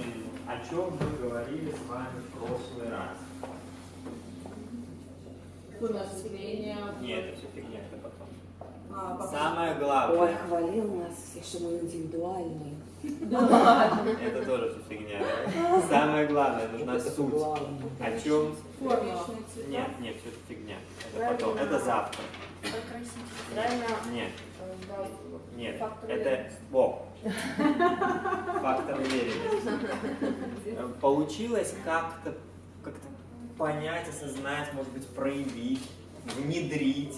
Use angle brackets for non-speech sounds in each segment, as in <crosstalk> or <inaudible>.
вспомним, о чем мы говорили с вами в прошлый раз. У нас впечатление. Нет, это все фигня, это потом. А, пока- Самое Ой, главное, хвалил нас что мы индивидуальные. Это тоже все фигня. Самое главное, нужна суть. О чем? Формула. Нет, нет, все это фигня. Это потом, это завтра. Нет, нет, это во. Фактор уверенности. Получилось как-то как-то понять, осознать, может быть, проявить, внедрить.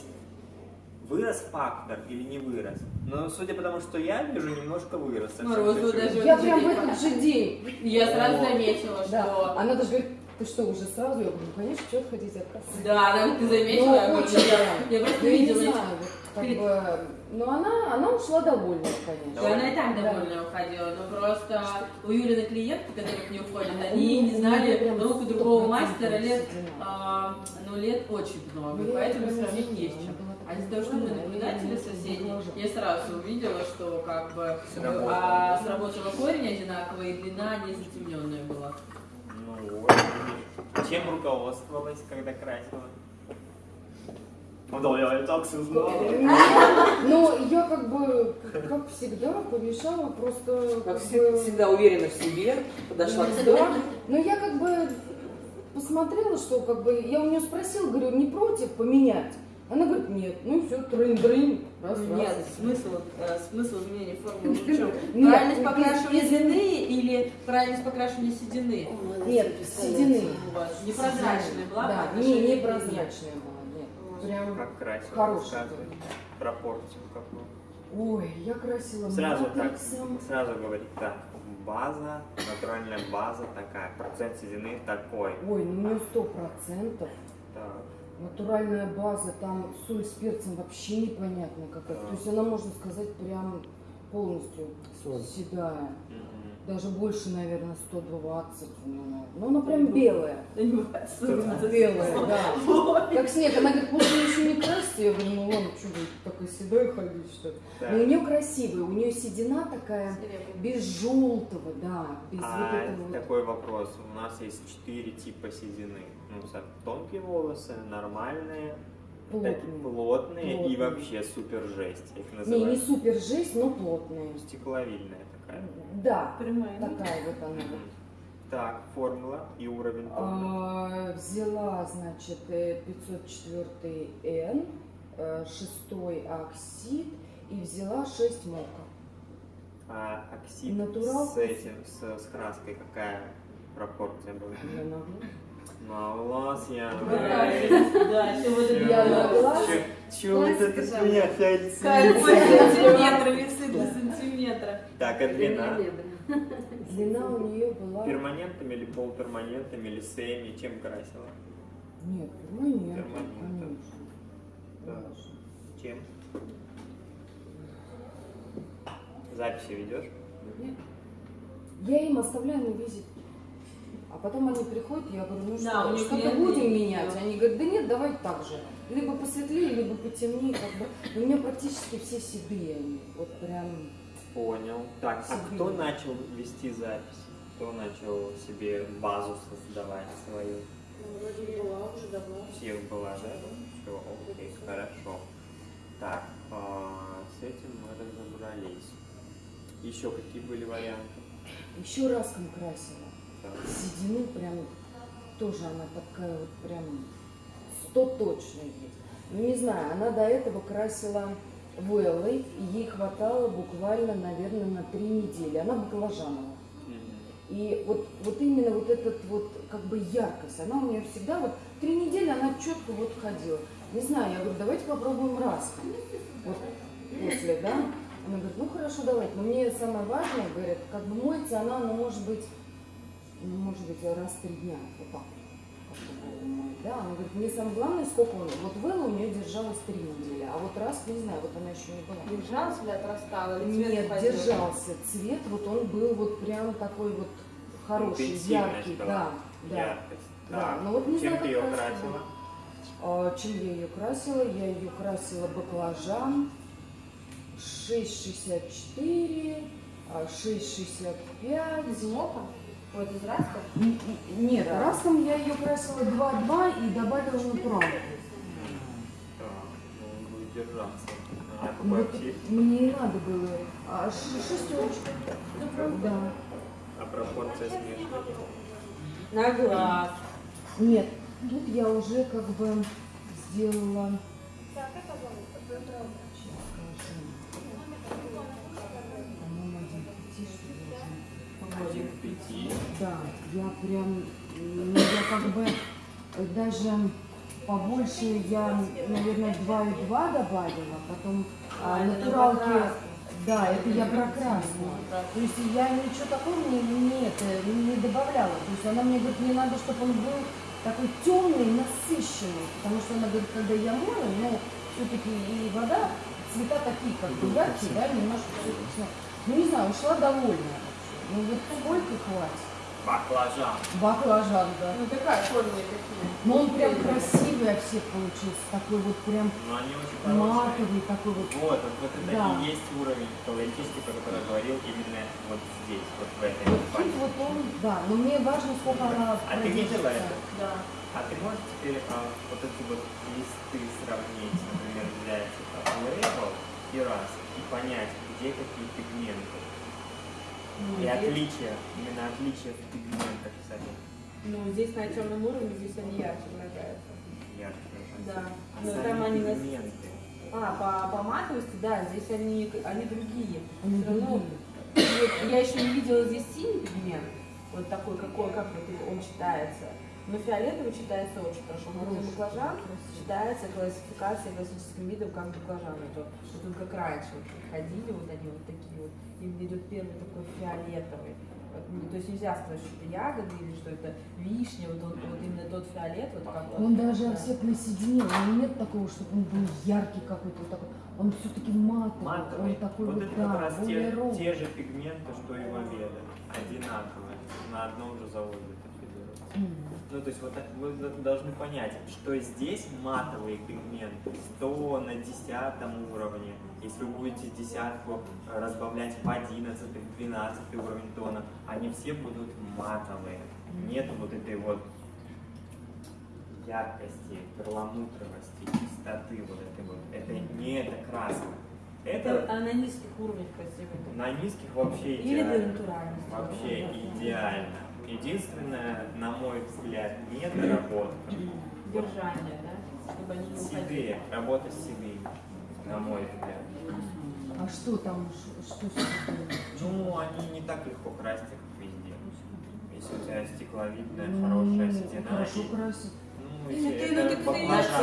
Вырос фактор или не вырос? Но судя по тому, что я вижу, немножко вырос. чуть-чуть. даже Я прям в этот же день. Я сразу заметила, Да. что... Она даже говорит, ты что, уже сразу? Я говорю, ну, конечно, что хотите от кассы? Да, она ты Ну, заметила, я говорю, очень, я- да. я просто Ну, видела как бы, но она, она ушла довольная, конечно. Да, она и так Да. довольно уходила, но просто у Юлины клиентки, которые к ней уходят, они не знали прям руку другого 100% мастера лет, а, ну, лет очень много, Ну, поэтому сравнить с чем. А из-за того, что мы наблюдатели соседи, я сразу увидела, что как бы Сработало. а, сработала корень одинаковый, и длина не затемненная была. Ну вот. Чем руководствовалась, когда красила? Ну я и так все знал. <laughs> Ну, я как бы, как всегда, помешала просто... Как бы, всегда, уверена в себе, подошла к. Да, но я как бы посмотрела, что как бы, я у нее спросила, говорю, не против поменять? Она говорит, нет, ну все, трын-дрын, раз, раз. Нет, смысл, э, смысл изменения формулы в чем? <laughs> Правильность покрашивания длины или правильность покрашивания седины? Нет, седины. У вас непрозрачная была? Да, не, отношению не к длине? прозрачная была, нет. Прям, Как красила? Хорошая. Пропорцию какую. ой, я красила Сразу так, сразу говорить так. База, натуральная база такая, процент седины такой. Ой, ну у нее сто процентов. Так. Натуральная база, там соль с перцем вообще непонятно какая. То есть она, можно сказать, прям полностью Соль. седая. Мгм. Даже больше, наверное, 120 у наверное. Ну, она прям белая. <laughs> За Белая, седину. да. Как снег. Она говорит, лучше еще не красьте. Я говорю, ну ладно, что вы такой седой ходить, что ли? Но у нее красивая, у нее седина такая, без желтого, да, без вот А этого вот. такой вопрос. У нас есть четыре типа седины. Ну, тонкие волосы, нормальные, такие Плотные. плотные и вообще супер жесть. Их Не, не супер жесть, но плотные. стекловидная такая. Да, Прямая. такая вот она. Мгм. Так, формула и уровень. А, взяла, значит, э, 504 N, э, шестой оксид и взяла 6 мока. А оксид натурал? с этим, с, с краской какая пропорция была? Я. На глаз я... Да, да, все вот это Я на глаз. Че вот это сказала. меня Кажется, фиолетовый? сантиметра, весы до сантиметра. Так, а длина? Длина у нее была... Перманентом или полуперманентом или семи? Чем красила? Нет, перманент, Перманентом. конечно. Да. Чем? Записи ведешь? Нет. Я им оставляю на визит. А потом они приходят, я говорю, ну Да, что, что-то будем менять? Они говорят, да нет, давай так же. Либо посветлее, либо потемнее. Как бы. Но у меня практически все седые они. Вот прям... Понял. Так, а Себе. кто начал вести запись? Кто начал себе базу создавать свою? Ну, Вроде была уже давно. Всех была, да? Все, окей, хорошо. Так, а, с этим мы разобрались. Еще какие были варианты? Еще раском красила. Седину прям тоже она такая вот прям сто точно есть. Ну не знаю, она до этого красила Вэллой, и ей хватало буквально, наверное, на три недели. Она баклажановая. Мгм. И вот, вот именно вот этот вот как бы яркость, она у нее всегда вот три недели она четко вот ходила. Не знаю, я говорю, давайте попробуем раз. Вот после, да? Она говорит, ну хорошо, давайте. Но мне самое важное, говорят, как бы моется она, ну может быть, может быть раз в три дня, вот так. Да, она говорит, мне самое главное, сколько он. Вот Вэлла у нее держалась три недели, а вот раз, не знаю, вот она еще не была. Держалась или отрастала? Или цвет Нет, держался. Цвет вот он был вот прям такой вот хороший, яркий. была. Да, да. Яркость. Да, Так, ну вот не чем знаю, ты ее красила. красила? А, чем я ее красила? Я ее красила баклажан 6,64, а, 6,65. Из мока? Вот из? Н- н- Нет, растом я ее красила 2,2 и добавила натуралку. Да, ну, он будет держаться. А Ну, вот мне и надо было. А шестерочка. Да. А пропорция смешана. На глаз. Нет, тут я уже как бы сделала. Так, это Да, я прям, ну, я как бы даже побольше я, наверное, 2,2 добавила, потом а, А, натуралки, да, это я про красную. То есть я ничего такого не, не, это, не добавляла. То есть она мне говорит, мне надо, чтобы он был такой темный, насыщенный. Потому что она говорит, когда я мою, ну, все-таки и вода, цвета такие, как бы яркие, да, немножко все Ну, не знаю, ушла довольная. Ну, вот сколько хватит? Баклажан. Баклажан, да. Ну такая форма такие. Но он прям красивый от всех получился. Такой вот прям Но они очень матовый, такой вот. Вот, вот, вот это Да. и есть уровень колоритистики, про который я говорил именно вот здесь, вот в этой Вот пальце. вот он, да. Но мне важно, сколько она А ты видела это? Да. А ты можешь теперь а, вот эти вот листы сравнить, например, взять а, Label и раз, и понять, где какие пигменты. Ну, И здесь- отличия, именно отличия в пигментах, кстати, Ну, здесь на темном уровне, здесь они ярче выражаются. выражаются. Да. А Ну, сами там они на- пигменты. А, по, по матовости, да, здесь они, они другие. Они Всё равно- другие. Вот, я еще не видела здесь синий пигмент, вот такой, какой, как вот он читается. Но фиолетовый читается очень хорошо. Морозный баклажан читается классификацией классическим видом как баклажан. Это вот он как раньше вот ходили, вот они вот такие вот. Именно идет первый такой фиолетовый. Вот, ну, то есть нельзя сказать, что это ягоды или что это вишня, вот, он- вот именно тот фиолет, вот как вот. Он даже да. соединил. У него нет такого, чтобы он был яркий какой-то вот такой. Он все-таки матовый. Матовый. Он такой вот вот, это да, как раз более те, ровный. те же пигменты, что и в Аведа. Одинаковые. На одном же заводе это все делается. Ну, то есть вот так вы должны понять, что здесь матовые пигменты 100 на 10 уровне. Если вы будете десятку разбавлять в 11, в 12 уровень тона, они все будут матовые. Нет вот этой вот яркости, перламутровости, чистоты вот этой вот. Это не эта краска. Это а на низких уровнях красивый. на низких вообще Или идеально. натуральности. Вообще Да. идеально. Единственное, на мой взгляд, недоработка. Держание, да? Чтобы они не. Седые, работа с седыми, на мой взгляд. А что там, что? Ну, они не так легко красить, как везде. Если у тебя стекловидная, Ну, хорошая седина, Хорошо и- красит. ну, Ты, если ты, ну, это ты, ты,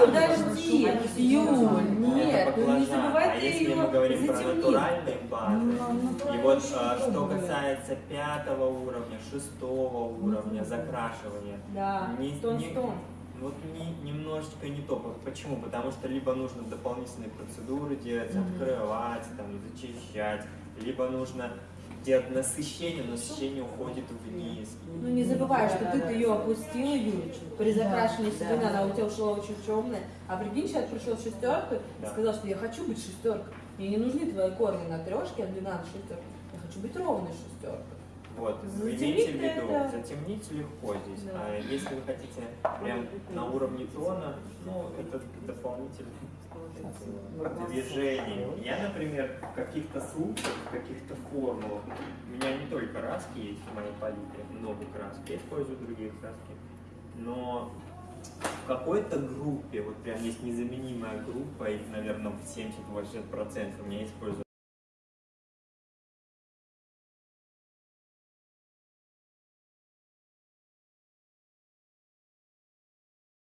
подожди, Юль, нет, это ну не забывай ты если мы говорим про натуральные базы, Ну, и натурально вот еще а, что касается пятого уровня, шестого уровня закрашивания, Да, Не- не-. Вот не, немножечко не то. Почему? Потому что либо нужно дополнительные процедуры делать, открывать, там, зачищать, либо нужно делать насыщение, но насыщение уходит вниз. Ну не забывай, что ты ее опустила, Юлечка. При Да, закрашенной да. седины она у тебя ушла очень темная. А прикинь, человек пришел в шестерку и Да. сказал, что я хочу быть шестеркой. Мне не нужны твои корни на трешке от 12 шестерок. Я хочу быть ровной шестеркой. Вот, Затемнить имейте в виду, это- затемнить легко здесь. Да. А если вы хотите прям на уровне тона, ну, это дополнительное <laughs> движение. Я, например, в каких-то случаях, в каких-то формулах, у меня не только краски есть в моей палитре, много красок, я использую другие краски, но в какой-то группе, вот прям есть незаменимая группа, и, наверное, в 70-80% у меня используют